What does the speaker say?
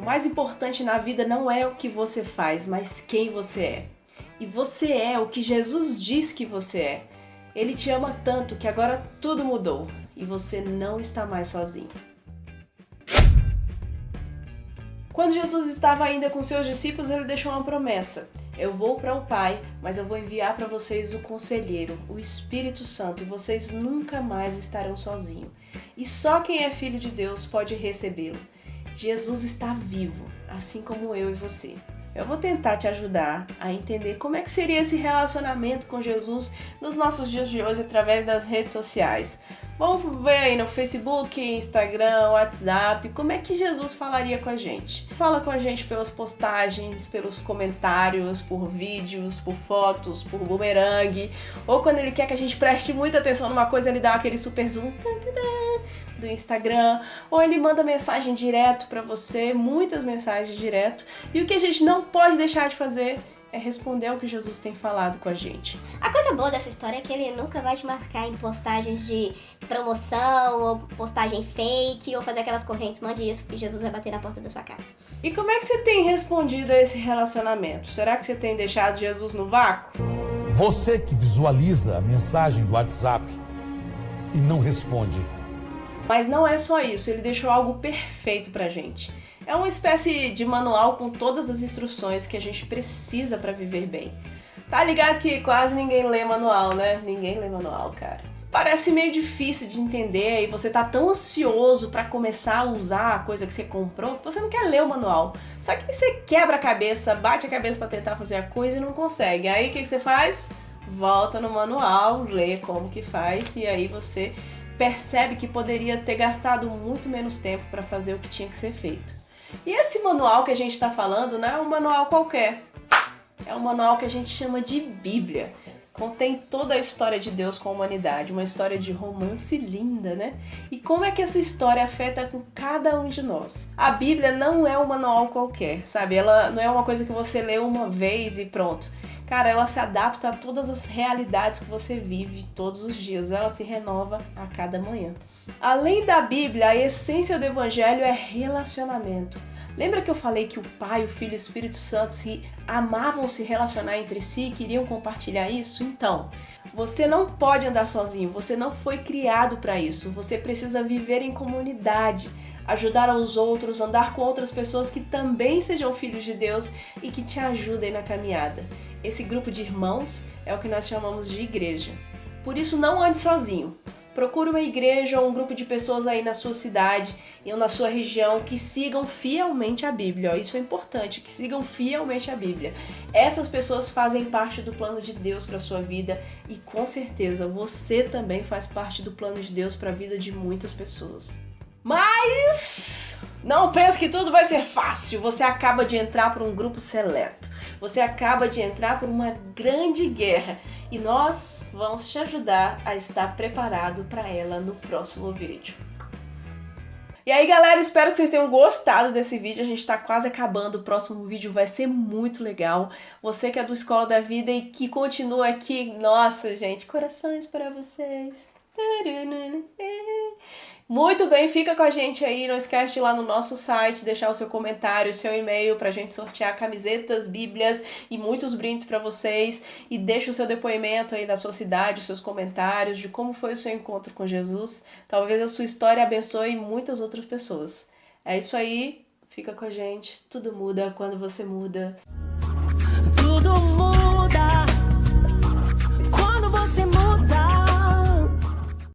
O mais importante na vida não é o que você faz, mas quem você é. E você é o que Jesus diz que você é. Ele te ama tanto que agora tudo mudou e você não está mais sozinho. Quando Jesus estava ainda com seus discípulos, ele deixou uma promessa. Eu vou para o Pai, mas eu vou enviar para vocês o Conselheiro, o Espírito Santo, e vocês nunca mais estarão sozinhos. E só quem é filho de Deus pode recebê-lo. Jesus está vivo, assim como eu e você. Eu vou tentar te ajudar a entender como é que seria esse relacionamento com Jesus nos nossos dias de hoje através das redes sociais. Vamos ver aí no Facebook, Instagram, WhatsApp, como é que Jesus falaria com a gente. Fala com a gente pelas postagens, pelos comentários, por vídeos, por fotos, por bumerangue, ou quando ele quer que a gente preste muita atenção numa coisa, ele dá aquele super zoom do Instagram, ou ele manda mensagem direto para você, muitas mensagens direto. E o que a gente não pode deixar de fazer é responder ao que Jesus tem falado com a gente. A coisa boa dessa história é que ele nunca vai te marcar em postagens de promoção, ou postagem fake, ou fazer aquelas correntes, mande isso, que Jesus vai bater na porta da sua casa. E como é que você tem respondido a esse relacionamento? Será que você tem deixado Jesus no vácuo? Você que visualiza a mensagem do WhatsApp e não responde. Mas não é só isso, ele deixou algo perfeito pra gente. É uma espécie de manual com todas as instruções que a gente precisa para viver bem. Tá ligado que quase ninguém lê manual, né? Ninguém lê manual, cara. Parece meio difícil de entender e você tá tão ansioso para começar a usar a coisa que você comprou que você não quer ler o manual. Só que você quebra a cabeça, bate a cabeça para tentar fazer a coisa e não consegue. Aí o que, que você faz? Volta no manual, lê como que faz e aí você percebe que poderia ter gastado muito menos tempo para fazer o que tinha que ser feito. E esse manual que a gente está falando não é um manual qualquer. É um manual que a gente chama de Bíblia. Contém toda a história de Deus com a humanidade, uma história de romance linda, né? E como é que essa história afeta com cada um de nós? A Bíblia não é um manual qualquer, sabe? Ela não é uma coisa que você lê uma vez e pronto. Cara, ela se adapta a todas as realidades que você vive todos os dias. Ela se renova a cada manhã. Além da Bíblia, a essência do Evangelho é relacionamento. Lembra que eu falei que o Pai, o Filho e o Espírito Santo se amavam se relacionar entre si e queriam compartilhar isso? Então, você não pode andar sozinho, você não foi criado para isso. Você precisa viver em comunidade, ajudar aos outros, andar com outras pessoas que também sejam filhos de Deus e que te ajudem na caminhada. Esse grupo de irmãos é o que nós chamamos de igreja. Por isso, não ande sozinho. Procure uma igreja ou um grupo de pessoas aí na sua cidade ou na sua região que sigam fielmente a Bíblia. Isso é importante, que sigam fielmente a Bíblia. Essas pessoas fazem parte do plano de Deus para sua vida e com certeza você também faz parte do plano de Deus para a vida de muitas pessoas. Mas não pense que tudo vai ser fácil. Você acaba de entrar para um grupo seleto. Você acaba de entrar por uma grande guerra e nós vamos te ajudar a estar preparado para ela no próximo vídeo. E aí galera, espero que vocês tenham gostado desse vídeo, a gente tá quase acabando, o próximo vídeo vai ser muito legal. Você que é do Escola da Vida e que continua aqui, nossa gente, corações para vocês. Muito bem, fica com a gente aí, não esquece de ir lá no nosso site, deixar o seu comentário, o seu e-mail pra gente sortear camisetas, bíblias e muitos brindes para vocês. E deixa o seu depoimento aí da sua cidade, os seus comentários de como foi o seu encontro com Jesus. Talvez a sua história abençoe muitas outras pessoas. É isso aí, fica com a gente, tudo muda quando você muda.